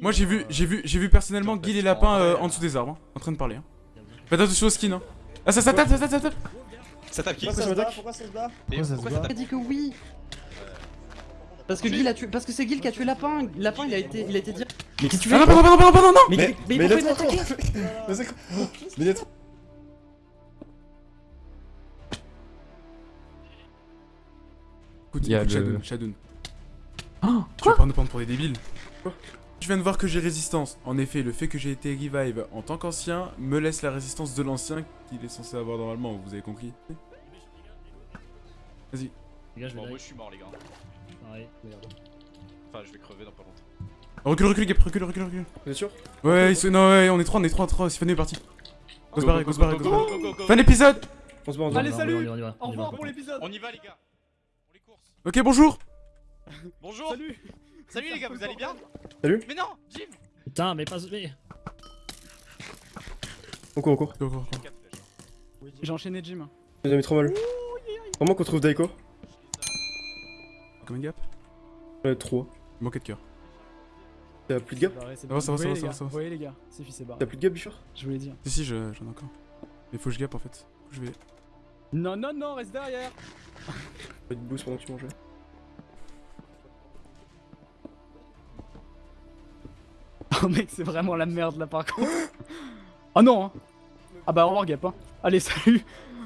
Moi j'ai vu, j'ai vu, j'ai vu personnellement Guy les lapins euh, en dessous des arbres, hein, en train de parler. Hein. Faites attention au skin. Hein. Ah ça, ça tape, ça tape, ça tape. Ça tape qui Pourquoi ça se bat Pourquoi ça se bat Pourquoi ça se bat dit que oui parce que Guy l'a tué, parce que c'est Guy qui a tué Lapin. Lapin il a été, il a été dire. Mais qu'est-ce que tu Ah fais non, pardon, pardon, pardon, pardon, non Mais, Mais- mais, mais quoi? Écoute, Il y a Shadoun, Shadoun. Oh, Tu vas pas nous prendre pour des débiles? Je viens de voir que j'ai résistance. En effet, le fait que j'ai été revive en tant qu'ancien me laisse la résistance de l'ancien qu'il est censé avoir normalement, vous avez compris? Vas-y. Les gars, je Bon, moi je suis mort, les gars. Pareil, merde. Enfin, je vais crever dans pas longtemps. Recule, recule, Gap, recule, recule, recule. Vous êtes sûr? Ouais, non, ouais, on est trois, on est trois, trois, Stéphane est parti. Go se barrer, go se barrer, go se barrer. go, go, go. Fin d'épisode On se bat, on se. Allez, salut On Au on revoir on pour l'épisode On y va, les gars. Pour les courses. Ok, bonjour Bonjour. Salut Salut, les gars, vous allez bien Salut. Mais non, Jim Putain, mais pas. Mais... On court, on court. Go, go, go. J'ai enchaîné Jim. J'ai mis trop mal. Vraiment qu'on trouve Daiko Combien de gap Ouais, 3. Il manquait de cœur. T'as plus de gap Ça va, c'est va, ça va, ça va, voyez, ça va. Vous voyez les gars, c'est fils et barre. T'as plus de gap, Bichard Je voulais dire. Si, si, je- j'en ai encore. Mais faut que je gap en fait. Je vais. Non, non, non, reste derrière Pas de boost pendant que tu mangeais. Oh mec, c'est vraiment la merde là par contre. Oh non hein. Ah bah au revoir Gap hein. Allez, salut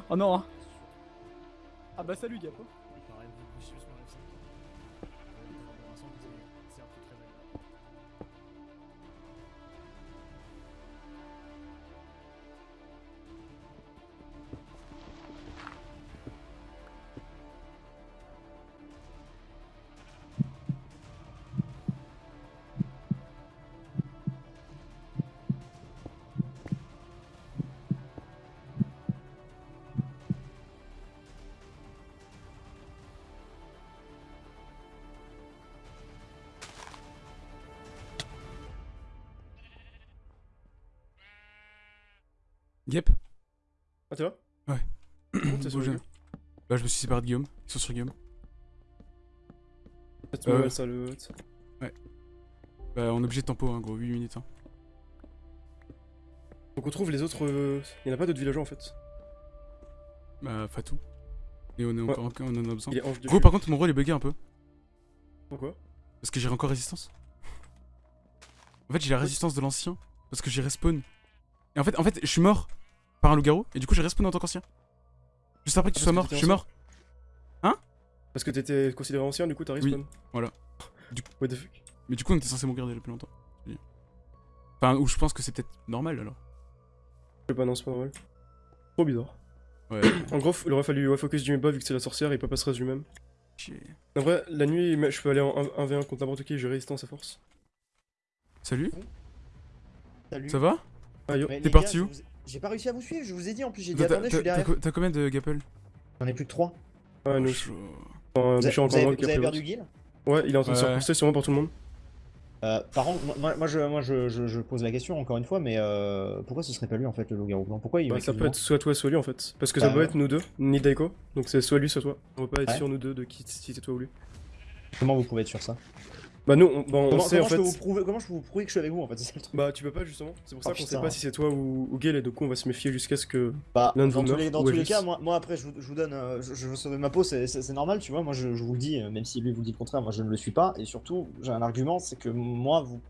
Oh non hein. Ah bah salut Gap hein. Gap Ah, t'es là? Ouais. T'es sur Bah, je me suis séparé de Guillaume. Ils sont sur Guillaume. Euh. ouais, ça le. Bah, on est obligé de tempo, hein, gros. 8 minutes. Hein. Donc on trouve les autres. euh, Il y en a pas d'autres villageois en fait. Bah, Fatou. Et on est encore, on en a besoin. Gros, par contre, mon rôle est bugué un peu. Pourquoi? Parce que j'ai encore résistance. En fait, j'ai la résistance de l'ancien. Parce que j'ai respawn. Et en fait, en fait, je suis mort par un loup-garou. Et du coup, j'ai respawn en tant qu'ancien. Juste après que tu sois mort, je suis mort. Parce que t'étais considéré ancien, du coup t'as respawn. voilà. Du- What the fuck Mais du coup, on était censé mourir déjà depuis longtemps. Enfin, ou je pense que c'est peut-être normal alors. Je sais pas, non, c'est pas normal. Trop bizarre. Ouais. En gros, il aurait fallu ouais, focus du bas vu que c'est la sorcière, il peut pas se reste lui-même. Chier. En vrai, la nuit, je peux aller en 1v1 contre n'importe qui, j'ai résistance à force. Salut, Salut. ça va? Ah Mais T'es parti gars, où? vous J'ai pas réussi à vous suivre, je vous ai dit en plus, j'ai dit attendez, je suis derrière. T'as combien de Gapple? J'en ai plus que 3. ouais, nous. Vous, avez, perdu. Guil Ouais, il est en train de se reposter sûrement pour tout le monde. euh, Par contre, moi, moi, je, moi je, je, je pose la question encore une fois, mais euh, pourquoi ce serait pas lui en fait le loup-garou? Blanc Pourquoi il Bah, ça peut être soit toi, soit lui en fait. Parce que ça Bah, peut être nous deux, ni Daiko. Donc c'est soit lui, soit toi. On peut pas être Ouais. sûr nous deux de qui si c'est toi ou lui. Comment vous pouvez être sur ça? Bah nous, on, bah, on comment, sait comment en je fait. peux vous prouver, comment je peux vous prouver que je suis avec vous en fait C'est ça le truc. Bah tu peux pas justement. C'est pour ça Oh, qu'on sait pas si c'est toi ou, ou Gale et du coup on va se méfier jusqu'à ce que. Bah, l'un de dans vous les, dans ou tous les cas, moi, moi après je vous, je vous donne, euh, je, je veux sauver ma peau, c'est normal, tu vois. Moi je, je vous le dis, euh, même si lui vous dit le contraire, moi je ne le suis pas. Et surtout, j'ai un argument, c'est que moi vous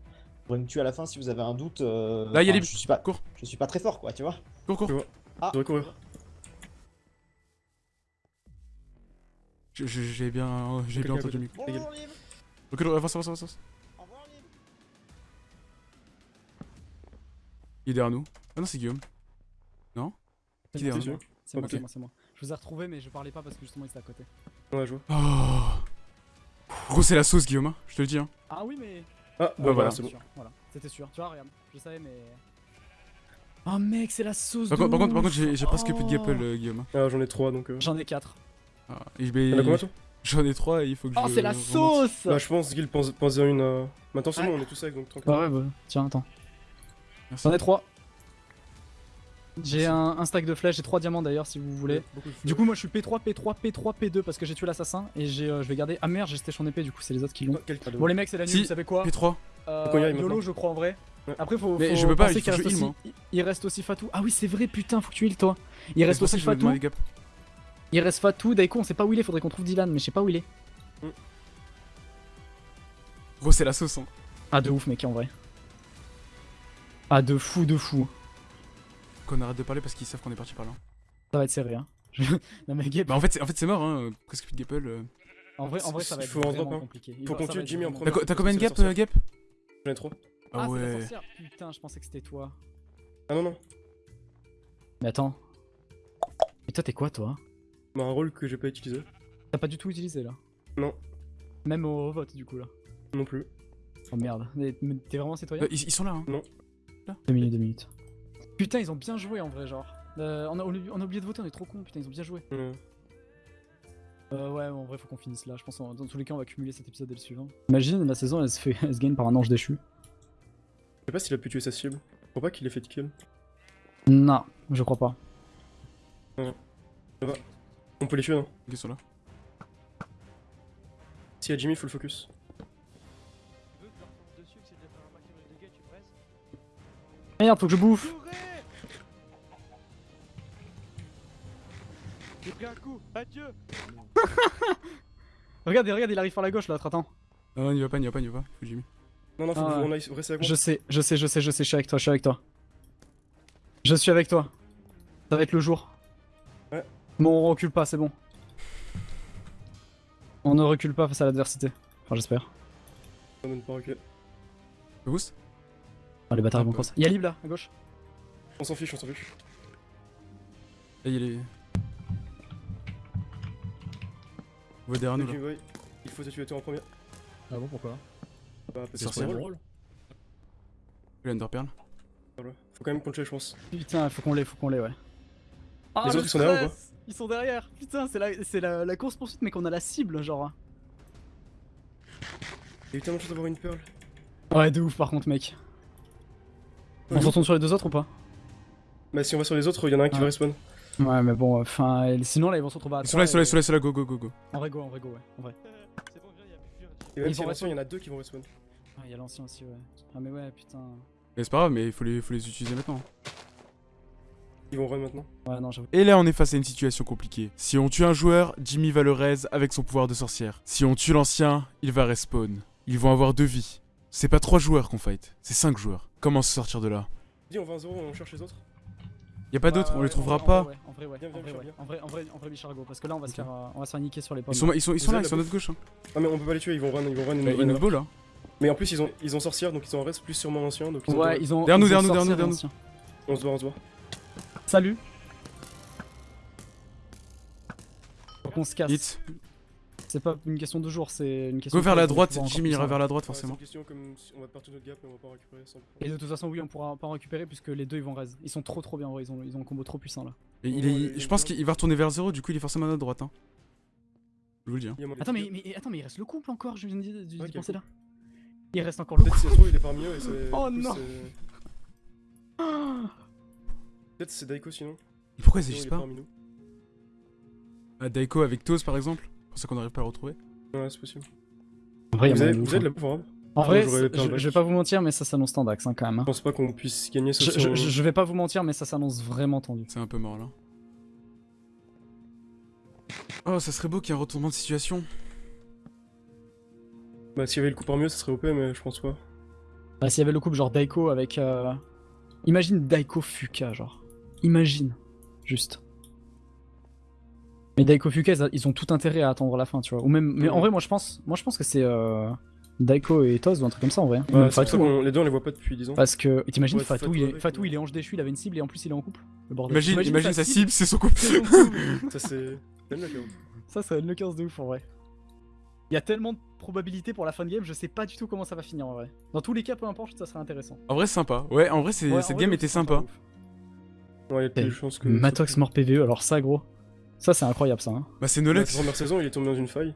pourrez me tuer à la fin si vous avez un doute. euh, Là, il y a les- Je suis pas, Cours. je suis pas très fort, quoi, tu vois. Cours, cours. Ah. Je devrais courir. Je- je- J'ai bien, j'ai bien entendu. Avance, avance. Au revoir Liv. Il est derrière nous. Ah non, c'est Guillaume. C'est Qui est un moi, c'est moi, c'est moi, c'est moi. Je vous ai retrouvé, mais je parlais pas parce que justement il était à côté. Ouais, je vois. Oh. Gros, c'est la sauce, Guillaume. hein, Je te le dis. Hein. Ah oui, mais. Ah, Bah, bah voilà. voilà, c'est bon. sûr, Voilà, c'était sûr. Tu vois, regarde, je savais, mais. Oh mec, c'est la sauce Par de contre, par contre, par ouf. contre, j'ai presque plus de Oh. Gapple, euh, Guillaume. hein. Ah, j'en ai trois donc. Euh... J'en ai 4. Ah, T'en as combien toi? J'en ai trois et il faut que je. Oh, c'est la sauce Bah, je pense qu'il pense, pense à une. Euh... Maintenant, c'est bon, on est tous avec donc tranquille. Bah ouais, bah. Tiens, attends. J'en ai 3. J'ai un, un stack de flèches, j'ai 3 diamants d'ailleurs si vous voulez. Du coup, moi je suis P3, P3, P3, P2 parce que j'ai tué l'assassin et j'ai, euh, je vais garder. Ah merde, j'ai station épée, du coup, c'est les autres qui l'ont. Bon, les mecs, c'est la nuit, Si. vous savez quoi P3. Euh, YOLO, je crois en vrai. Ouais. Après, faut. Mais faut je peux pas, il reste heal, aussi. il- Il reste aussi Fatou. Ah oui, c'est vrai, putain, faut que tu heal toi. Il reste aussi Fatou. Gap. Il reste Fatou, Daiko, on sait pas où il est, faudrait qu'on trouve Dylan, mais je sais pas où il est. Gros, c'est la sauce, hein. Ah, de ouf, mec, en vrai. Ah, de fou, de fou. Qu'on arrête de parler parce qu'ils savent qu'on est parti par là. Ça va être serré, hein. non, mais Gabe, Bah, en fait, c'est en fait, c'est mort, hein. Presque plus de gapple. euh. en vrai, en vrai, ça va il être faut en vraiment drop, hein. compliqué. Il Faut qu'on tue Jimmy en premier. T'as combien de la gap, euh, gap J'en ai trop. Ah Ah, la ouais. sorcière. Putain, je pensais que c'était toi. Ah non, non. Mais attends. Mais toi, t'es quoi, toi? Bah, un rôle que j'ai pas utilisé. T'as pas du tout utilisé là Non. Même au vote, du coup, là. Non plus. Oh merde. T'es vraiment citoyen Euh, ils, ils sont là, hein. Deux minutes, deux minutes. Putain, ils ont bien joué en vrai, genre. Euh, on, a, on a oublié de voter, on est trop con, putain, ils ont bien joué. Ouais. Euh, ouais, en vrai, faut qu'on finisse là. Je pense en- dans tous les cas, on va cumuler cet épisode et le suivant. Imagine, la saison, elle se, fait, elle se gagne par un ange déchu. Je sais pas s'il a pu tuer sa cible. Je crois pas qu'il ait fait de kill. Non, je crois pas. On peut les tuer, non Ils sont là. S'il y a Jimmy, faut le focus. Que que Merde, faut que je bouffe J'ai pris un coup, adieu Regardez, regarde, il arrive par la gauche là, attends. Ah, on y va pas, on y va pas, on y va pas. Faut Jimmy. Non, non, faut Ah qu'on ouais. aille rester avec moi. Je sais, je sais, je sais, je sais, je suis avec toi, je suis avec toi. Je suis avec toi. Ça va être le jour. Ouais. Bon, on recule pas, c'est bon. On ne recule pas face à l'adversité. Enfin, j'espère. On donne pas reculer. Le boost Ah, les bâtards ils vont bah. cross. Il y a Lib là, à gauche. On s'en fiche, on s'en fiche. Là, il est. On va derrière nous, là? Il faut te tuer toi en premier. Ah bon, pourquoi? Bah, parce que Sur c'est drôle. rôle. Le Underpearl. Voilà. Faut quand même qu'on le tue, je pense. Putain, faut qu'on l'ait, faut qu'on l'ait, ouais. Ah, Les le autres, ils sont derrière ou stress Ils sont derrière. Putain, c'est la, c'est la, la course poursuite, mais qu'on a la cible, genre. Il y a eu tellement de chance d'avoir une perle. Ouais, de ouf, par contre, mec. On Ouais. se retourne sur les deux autres ou pas? Bah, si on va sur les autres, il y en a un qui Ah. va respawn. Ouais, mais bon, enfin, euh, sinon là, ils vont se retrouver à Ils sont là, ils sont là, ils sont go, go, go, go. En vrai, go, en vrai, go, ouais. En vrai. C'est bon, viens, y'a plus fuir. Et même Ils si vont il y en a il y en a deux qui vont respawn. Ah, il y a l'ancien aussi, ouais. Ah, mais ouais, putain. Mais c'est pas grave, mais il faut les, faut les utiliser maintenant. Ils vont run maintenant. Ouais, non, j'avoue. Et là, on est face à une situation compliquée. Si on tue un joueur, Jimmy va le raise avec son pouvoir de sorcière. Si on tue l'ancien, il va respawn. Ils vont avoir deux vies. C'est pas trois joueurs qu'on fight, c'est cinq joueurs. Comment se sortir de là Dis, on va en 0, on cherche les autres. Y a pas d'autres, on les trouvera pas. En vrai, ouais. Viens, En viens, vrai. En vrai, en vrai, en vrai, Bichargo. Parce que là, on va se faire, euh, on va se faire niquer sur les pommes. Ils sont, ils sont, ils sont Vous là, ils sont à notre gauche. Hein. Ah, mais on peut pas les tuer, ils vont run, ils vont run. Bah, Ils il nous beau là. Mais en plus, ils ont, ils ont sorcière, donc ils sont en reste plus sûrement anciens. Donc ils ont Ouais, ils ont. Derrière nous, derrière nous, derrière nous. On se voit, on se voit. Salut. Faut qu'on se casse. C'est pas une question de jour, c'est une question Go de vers la droite, on va encore Jimmy ira vers la droite forcément. une question comme si on va partout notre gap, mais on va pas en récupérer sans. Et de toute façon, oui, on pourra pas en récupérer puisque les deux ils vont raise. Ils sont trop trop bien, ils ont, ils ont un combo trop puissant là. Et il est, je pense qu'il va retourner vers zéro, du coup il est forcément à notre droite. Hein. Je vous le dis. Hein. Attends, mais, attends, mais il reste le couple encore, je viens d'y quel penser là. Il reste encore le couple. il est parmi eux et c'est. Oh du coup, non. Peut-être c'est Daiko sinon. Et Pourquoi ils agissent pas parmi nous. Ah, Daiko avec Toz par exemple C'est pour ça qu'on n'arrive pas à le retrouver. Ouais, c'est possible. En vrai, Vous avez, vous avez de hein. la bouffe en vrai, je, je vais pas vous mentir, mais ça s'annonce tendax hein, quand même. hein. Je pense pas qu'on puisse gagner si je- je- je vais pas vous mentir, mais ça s'annonce vraiment tendu. C'est un peu mort là. Oh, ça serait beau qu'il y ait un retournement de situation. Bah, s'il y avait le coup par mieux, ça serait OP, mais je pense pas. Bah, s'il y avait le couple genre Daiko avec. euh, Imagine Daiko Fuka, genre. Imagine. Juste. Mais Daiko Fuka, ils, ont tout intérêt à attendre la fin, tu vois. Ou même. Mais en vrai, moi je pense, moi, je pense que c'est. euh, Daiko et Toz ou un truc comme ça en vrai. Fatou, hein. les deux on les voit pas depuis 10 ans. Parce que. T'imagines Ouais, Fatou, Fatou il est... avec, Fatou, il est ange déchu, il avait une cible et en plus il est en couple. Le bordel. Imagine, imagine sa cible, cible, c'est son couple. c'est son couple. Ça, c'est. Ça, le 15 de ouf en vrai. Il y a tellement de probabilités pour la fin de game, je sais pas du tout comment ça va finir en vrai. Dans tous les cas, peu importe, ça sera intéressant. En vrai, c'est sympa. Ouais, en vrai, c'est- Ouais, en cette vrai, game était sympa. Ouais, il y a plus de chances que. Matox mort PVE, alors ça gros. Ça c'est incroyable ça. Hein. Bah, c'est La Nolex. première saison, il est tombé dans une faille.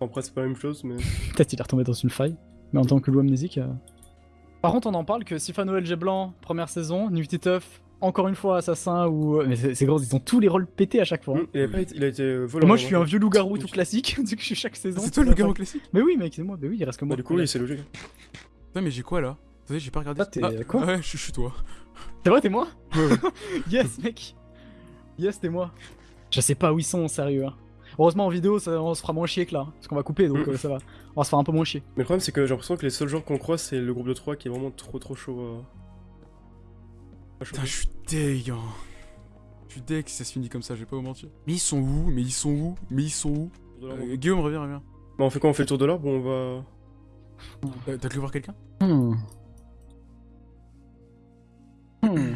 Après, c'est pas la même chose, mais. Peut-être il est retombé dans une faille. Mais en tant que loup amnésique. euh. Par contre, on en parle que Sifano LG Blanc, première saison, Nifty Tough, encore une fois assassin ou. Mais c'est gros, ils ont tous les rôles pétés à chaque fois. hein. Hum, Il, a pas été, il a été euh, moi je suis un vieux loup-garou tout classique, du coup je suis chaque saison. C'est toi le garou classique Mais oui mec, c'est moi, mais oui, il reste que moi. Bah, du coup, oui, c'est logique. Putain, mais j'ai quoi là? Attendez, j'ai pas regardé. Ah, t'es- quoi? Ouais, je suis toi. C'est vrai, t'es moi Ouais, ouais. Yes mec Yes, t'es moi. Je sais pas où ils sont, sérieux. hein. Heureusement en vidéo, ça- on se fera moins chier que là, parce qu'on va couper donc Mm. euh, ça va. On va se faire un peu moins chier. Mais le problème, c'est que j'ai l'impression que les seuls gens qu'on croise, c'est le groupe de 3 qui est vraiment trop trop chaud. euh. Putain, je suis deg. hein. Je suis deg si ça se finit comme ça, je vais pas vous mentir. Mais ils sont où? Mais ils sont où? Mais ils sont où? Euh, Guillaume, reviens, reviens. Bah, on fait quoi? On fait le tour de l'arbre ou on va. Euh, T'as cru voir quelqu'un? Hmm. Hmm.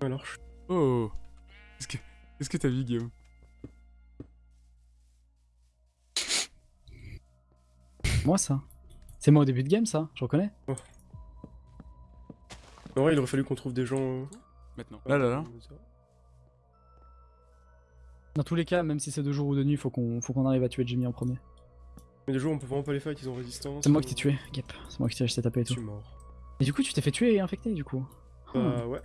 Alors, je- Oh Qu'est-ce que que t'as vu, Guillaume? Moi ça. C'est moi au début de game ça, je reconnais. En vrai, il aurait fallu qu'on trouve des gens. euh, Maintenant. Là, là, là. Dans tous les cas, même si c'est de jour ou de nuit, faut qu'on faut qu'on arrive à tuer Jimmy en premier. Mais des jours, on peut vraiment pas les fight, ils ont résistance. C'est moi qui euh, t'ai tué, Gap. C'est moi qui t'ai tapé et Je tout. suis mort. Et du coup, tu t'es fait tuer et infecter du coup. Hmm. Bah, ouais.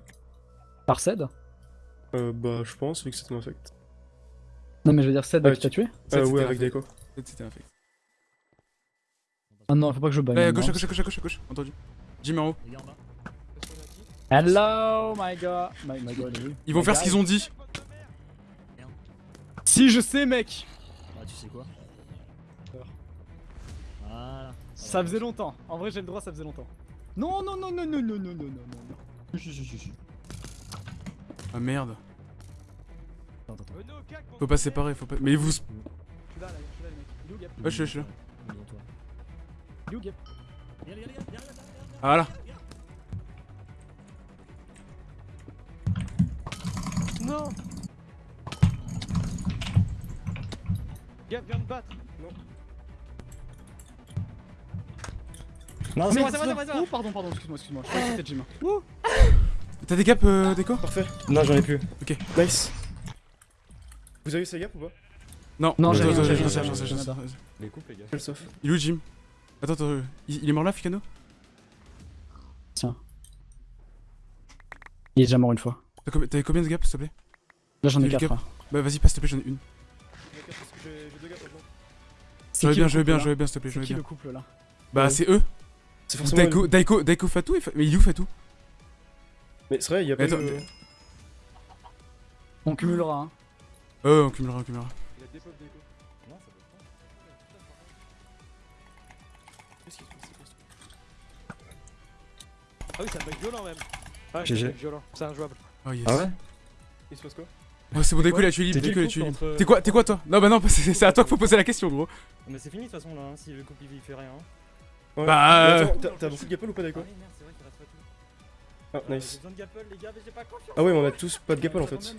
Par Ced Euh, bah, je pense, vu que c'était un affect. Non mais je veux dire Ced Ah, qui t'a tué? Euh, ouais, avec. Daiko. Peut-être c'était un fait. Ah non, faut pas que je bagne. Eh, gauche, à gauche, à gauche, à gauche, à gauche, entendu. Jimmy en haut. Hello my god. My, my god, oui. Ils vont My faire ce qu'ils ont dit. Si je sais mec Ah, tu sais quoi? Voilà. Ça faisait longtemps. En vrai, j'ai le droit, ça faisait longtemps. Non, non, non, non, non, non, non, non, non, non. Si, si, si, si. Ah merde. Attends, attends. Faut pas séparer, faut pas. Mais vous. Je suis là, là, je suis là, les mecs. Ouais, je suis là, je suis là. Il est où Gap. Ah là. Non Gap, viens me battre Non, Mais c'est moi, c'est moi, c'est moi, c'est moi. Oh, pardon, pardon, excuse-moi, excuse-moi. Je croyais que c'était Jim. T'as des gaps, euh, Déco Parfait. Non, j'en ai plus. Nice. Vous avez eu ces gaps ou pas? Non, Non, j'ai rien. Les coupes, les gars. Sauf Il est où Jim? Attends, attends, euh, il est mort là, Ficano? Il est déjà mort une fois. T'as combien- T'avais combien de gaps, s'il te plaît? Là, j'en ai J'ai le 4. Gap. Bah vas-y, passe, s'il te plaît, j'en ai une. Parce que j'ai deux gaps veux bien, je veux bien, je veux bien, s'il te plaît, C'est qui le couple là? Bah c'est eux C'est forcément. Daiko, Daiko, Daiko Fatou et Fa- Mais il est où Fatou Mais c'est vrai, il y a pas Attends, eu. mais- On cumulera, hein. Euh, on cumulera, on cumulera. Il a des Daiko. Non, ça peut pas. Qu'est-ce qu'il se passe, Ah oui, c'est un bug violent même Ah, GG. c'est violent, c'est injouable. Oh yes. Ah ouais? Il se passe quoi? Oh, c'est bon, Daiko, il a tué libre, il a tué entre- T'es quoi, t'es quoi toi? Non, bah non, c'est à toi qu'il faut poser la question, gros. Mais c'est fini de toute façon là, hein, si le couple il fait rien. Ouais. Bah, Mais euh, t'as- beaucoup de gapple ou pas Ah tout. Ah, Euh, J'ai nice. besoin de gapple, les gars, mais j'ai pas confiance. Ah ouais, mais on a tous pas de gapple en fait.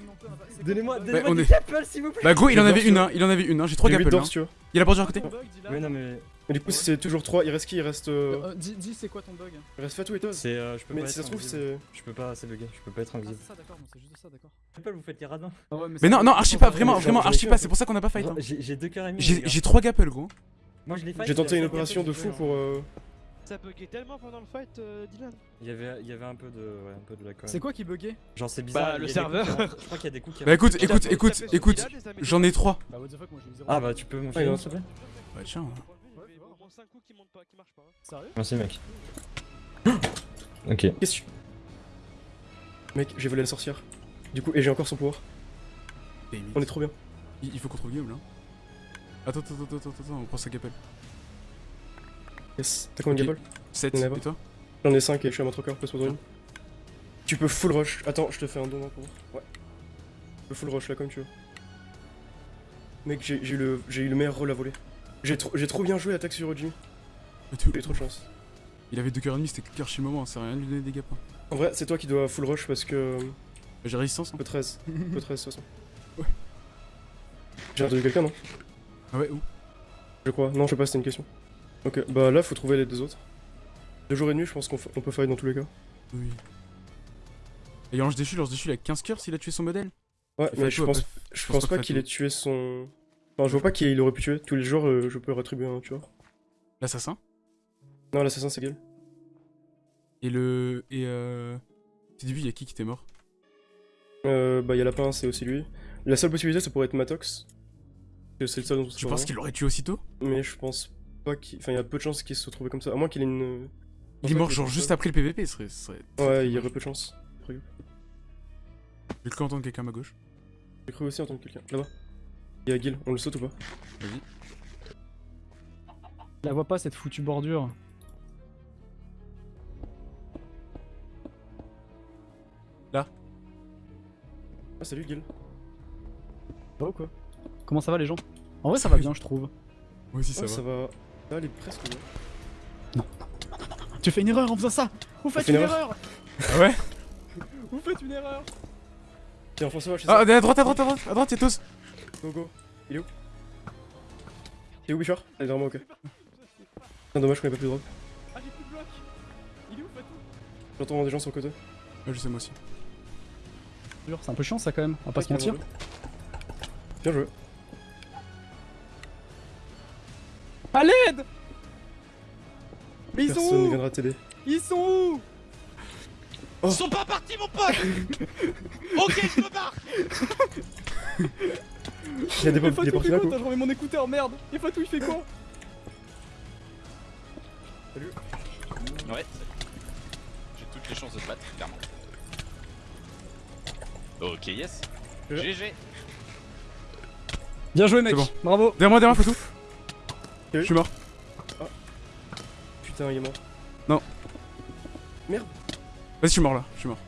Donnez-moi, Bah, donnez-moi on des est- gapple s'il vous plaît. Bah, gros, il en avait une, hein. Il en avait une, hein. J'ai trois J'ai 8 gapples. d'or hein. Il y a la porte à côté Oui, non, mais. Mais du coup, c'est toujours 3. Il reste qui? Il reste. euh, dis, dis c'est quoi ton bug? Il reste Fatou et Toz. C'est. euh, je peux Mais pas si ça se trouve, c'est. Je peux pas, c'est bugué, je peux pas être Ah, invisible. c'est ça, d'accord, c'est juste ça, d'accord. Gapple, vous faites les radins. Mais non, non, archi pas, vraiment, vraiment, archi pas. C'est pour ça qu'on a pas fight. hein. J'ai deux cœurs et demi. les J'ai gars. j'ai trois gapples, gros. Moi je l'ai fight. J'ai tenté une opération de fou pour. euh, Ça buguait tellement pendant le fight, euh, Dylan Il y avait, il y avait un peu de, ouais, un peu de la. C'est quoi qui buguait? Genre c'est bizarre. Bah, le serveur. coups. Je crois qu'il y a des coups qui Bah écoute, écoute, écoute, écoute. J'en ai trois. Bah, what the fuck, moi j'ai eu 0. Ah bah tu peux un s'il te plaît Bah tiens. Ouais, mais au moins 5 coups qui montent pas, qui marchent pas. hein. Sérieux? Merci mec. Ok. Qu'est-ce que tu. Mec, j'ai volé la sorcière. Du coup, et j'ai encore son pouvoir. On est trop bien. Il il faut qu'on trouve Guillaume là. Attends, attends, attends, attends, attends, on prend sa gappelle. Yes. T'as combien de Ok. gapple 7, On y et toi J'en ai 5 et je suis à mon trocker, passe-moi dans une. Tu peux full rush. Attends, je te fais un don hein, pour. Ouais. Tu peux full rush là comme tu veux. Mec, j'ai eu, le- eu le meilleur rôle à voler. J'ai trop, bien joué l'attaque sur Jimmy. J'ai eu trop de chance. Il avait 2 cœurs et demi, c'était archi moment, ça sert à rien de lui donner des gaps. hein. En vrai, c'est toi qui dois full rush parce que. J'ai résistance. hein. Peu 13. Peu 13 de toute façon. Ouais. J'ai entendu quelqu'un, non? Ah ouais, où Je crois. Non, je sais pas, c'était une question. Ok, bah là, faut trouver les deux autres. De jour et de nuit, je pense qu'on peut fight dans tous les cas. Oui. Et Lance déchu, Lance déchu, il a 15 cœurs s'il a tué son modèle? Ouais, mais je pense, pas- je pense pas qu'il ait tué son. Enfin, je vois pas qui il aurait pu tuer. Tous les jours, euh, je peux rétribuer un tueur. L'assassin? Non, l'assassin, c'est Gale. Et le. Et euh. Au début, il y a qui qui était mort? Euh, bah, y'a Lapin, c'est aussi lui. La seule possibilité, ça pourrait être Matox. Que c'est le seul dont on sait Tu penses qu'il l'aurait tué aussitôt? Mais je pense pas qu'il. Enfin, il y a peu de chances qu'il se retrouve comme ça. À moins qu'il ait une. Il est mort genre juste après le PVP, ce serait. Ouais, il y aurait peu de chances. J'ai cru entendre quelqu'un à ma gauche. J'ai cru aussi entendre quelqu'un. Là-bas. Il y a Gil, on le saute ou pas? Vas-y. Je la vois pas cette foutue bordure. Ah, salut Gil. Ça va ou quoi? Comment ça va les gens? En vrai ça va bien je trouve. Moi aussi, ça Ah, va. ça va. Là, elle est presque bien. Tu fais une erreur en faisant ça Vous faites fait une une erreur Ah ouais? Vous faites une erreur Tiens, François, je sais Ah, ça. à droite, à droite, à droite, à droite, y'a tous Go, go. Il est où? T'es où, Bichard? Elle est vraiment ok. Putain, dommage qu'on ait pas plus de drop. Ah j'ai plus de bloc Il est où Fatou? J'entends des gens sur le côté. Ouais, je sais, moi aussi. Dur, C'est un peu chiant ça quand même, on va pas se mentir. Bien joué. Personne ne sont où viendra t'aider. Ils sont où Oh. Ils sont pas partis, mon pote Ok, je me barre Il y a des il est Fatou parti fait quoi coup. Attends, je remets mon écouteur, merde Et Fatou il fait quoi Ouais, j'ai toutes les chances de te battre, clairement. Ok, yes. Je- GG. Bien joué mec, bon. bravo Derrière moi, derrière moi, Fatou. Je suis mort. Putain, il est mort. Vas-y, je suis mort là, je suis mort.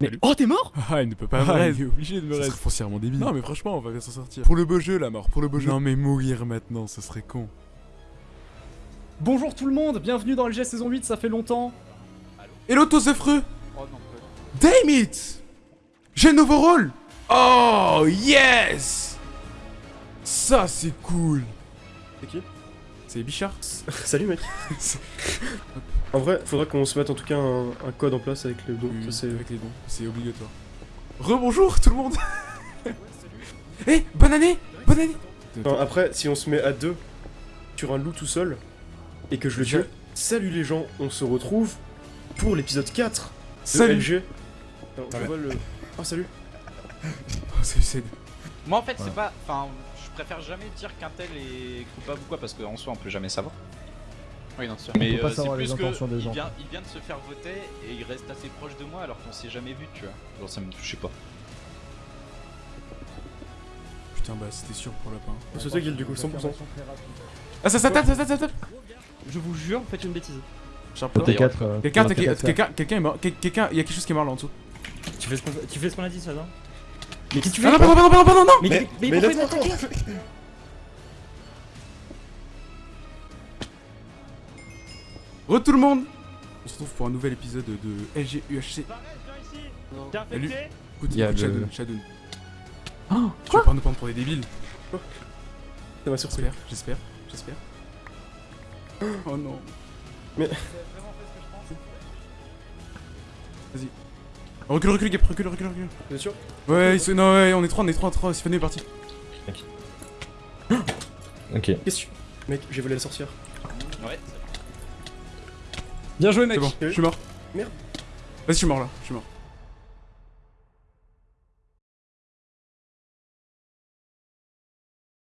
Mais... Oh t'es mort Ah, il ne peut pas Ah, il est obligé de me Ça reste. serait foncièrement débile. Non, mais franchement, on va bien s'en sortir. Pour le beau jeu, la mort, pour le beau jeu. Non, mais mourir maintenant, ce serait con. Bonjour tout le monde, bienvenue dans LG saison 8, ça fait longtemps. Hello, Tosefreux Oh non, Damn it J'ai le nouveau rôle Oh, yes Ça, c'est cool. C'est qui? C'est Bichard Salut, mec. en vrai, faudra qu'on se mette en tout cas un, un code en place avec les dons. Oui, Ça, c'est. avec les dons, c'est obligatoire. Rebonjour tout le monde Eh, bonne année Bonne année Enfin, après, si on se met à deux sur un loup tout seul et que je le tue, salut les gens, on se retrouve pour l'épisode 4 de Salut LG. Alors, je Ouais. vois le. Oh, salut Oh, salut Ced. Moi, en fait, c'est pas. Enfin, je préfère jamais dire qu'un tel est coupable ou quoi, parce qu'en soi, on peut jamais savoir. Oui, non, c'est sûr. Mais peut pas euh, c'est savoir les plus que. intentions des il, gens. vient, il vient de se faire voter et il reste assez proche de moi alors qu'on s'est jamais vu, tu vois. Genre, ça me. Je sais pas. Putain, bah c'était sûr pour lapin. C'est toi, Gil, du coup, 100%. Ah, ça, ça tape, ça tape, ça tape Je vous jure, faites une bêtise. D'ailleurs, Quelqu'un, quelqu'un, quelqu'un est mort. Quel- Quelqu'un, il y a quelque chose qui est mort là en dessous. Tu fais ce qu'on tu fais ce qu'on a dit, ça, non? Mais qu'est-ce que tu Ah fais non, pardon, pardon, pardon, pardon, non Mais, Mais- mais, mais pourquoi il Re tout le monde On se retrouve pour un nouvel épisode de LGUHC. T'es infecté Écoute, Il y a écoute, le- Shadoun, Shadoun. Oh, Tu vas pas nous prendre pour des débiles Ça m'a surpris. J'espère, j'espère, j'espère. Oh non. Vas-y. Recule, recule, Gap, recule, recule, recule. Êtes sûr Ouais, ils sont- non, ouais, on est trois, on est trois, trois, Stéphanie est parti. Ok. Qu'est-ce que tu. Mec, j'ai volé la sorcière. Ouais, Bien joué mec C'est bon, je suis mort. Merde. Vas-y, je suis mort là, je suis mort.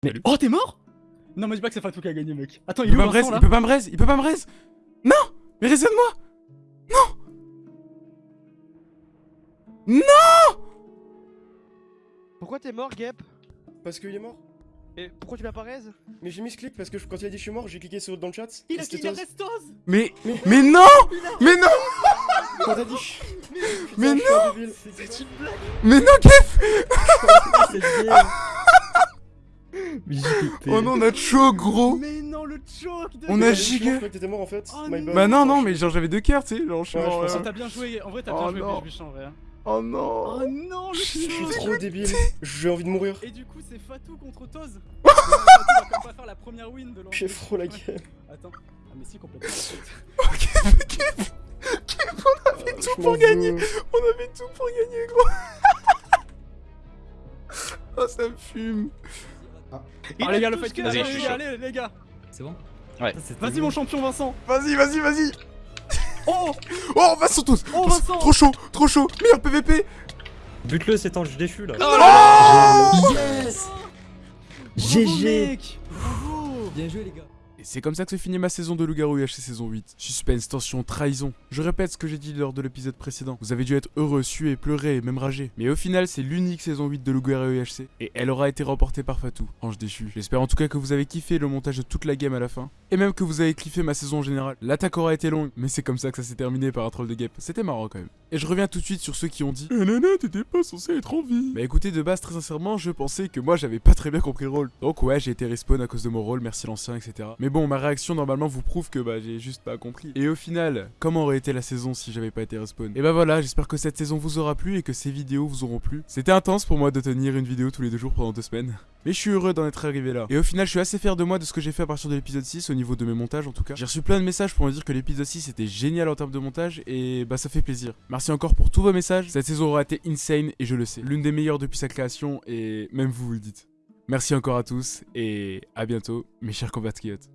Mais... Oh t'es mort? Non mais dis pas que c'est Fatou qui a gagné mec. Attends il Il est peut où pas me Vincent raise, là? il peut pas me raise, il peut pas me raise Non Mais raisonne-moi Pourquoi t'es mort, Gep? Parce qu'il est mort Et pourquoi tu l'as pas raise Mais j'ai mis ce clic parce que je- quand il a dit je suis mort, j'ai cliqué sur dans le chat. Il a c'était il a Toz. Restos Mais, mais non Mais non Quand t'as dit. Mais Putain, je suis un débile. Mais non, Kev Oh non, on a chaud, gros Mais non le choke de... On Mais a giga Je croyais que t'étais mort en fait. Oh non. Bah non, non, mais genre j'avais deux cœurs, tu sais, genre je suis mort, euh, Oh, t'as bien joué, en vrai t'as Oh bien joué non. En vrai. Oh non. Oh non le Je suis trop débile. J'ai envie de mourir. Et du coup c'est Fatou contre Toz. Mais Fatou va quand même pas faire la première win de J'ai trop la gueule. Attends. Ah mais si complètement. Kev Kev, on avait Je tout pour gagner. On avait tout pour gagner, gros. Oh, ça me fume. Ah. Les gars le fait que allez les gars. C'est bon? Vas-y mon champion Vincent. Vas-y, vas-y, vas-y Oh Oh, Vincent tous Oh Vincent Trop chaud, trop chaud Meilleur PVP Bute-le, c'est ange déchu là. Yes GG Bien joué les gars c'est comme ça que se finit ma saison de Loup-Garou UHC saison 8. Suspense, tension, trahison. Je répète ce que j'ai dit lors de l'épisode précédent. Vous avez dû être heureux, suer, pleurer, même rager. Mais au final, c'est l'unique saison 8 de Loup-Garou UHC. Et elle aura été remportée par Fatou, ange déchu. J'espère en tout cas que vous avez kiffé le montage de toute la game à la fin. Et même que vous avez kiffé ma saison en général. L'attaque aura été longue, mais c'est comme ça que ça s'est terminé par un troll de guêpe. C'était marrant quand même. Et je reviens tout de suite sur ceux qui ont dit Eh nana, t'étais pas censé être en vie. Bah écoutez, de base, très sincèrement, je pensais que moi j'avais pas très bien compris le rôle. Donc ouais, j'ai été respawn à cause de mon rôle, merci l'ancien, etc. Mais bon, ma réaction normalement vous prouve que bah j'ai juste pas compris. Et au final, comment aurait été la saison si j'avais pas été respawn? Et bah voilà, j'espère que cette saison vous aura plu et que ces vidéos vous auront plu. C'était intense pour moi de tenir une vidéo tous les deux jours pendant deux semaines. Mais je suis heureux d'en être arrivé là. Et au final, je suis assez fier de moi de ce que j'ai fait à partir de l'épisode 6 au niveau de mes montages en tout cas. J'ai reçu plein de messages pour me dire que l'épisode 6 était génial en termes de montage et bah ça fait plaisir. Merci encore pour tous vos messages. Cette saison aura été insane et je le sais. L'une des meilleures depuis sa création et même vous vous le dites. Merci encore à tous et à bientôt mes chers compatriotes.